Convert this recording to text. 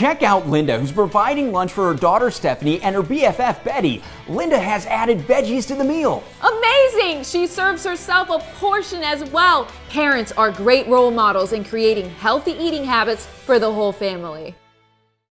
Check out Linda, who's providing lunch for her daughter Stephanie and her BFF Betty. Linda has added veggies to the meal. Amazing! She serves herself a portion as well. Parents are great role models in creating healthy eating habits for the whole family.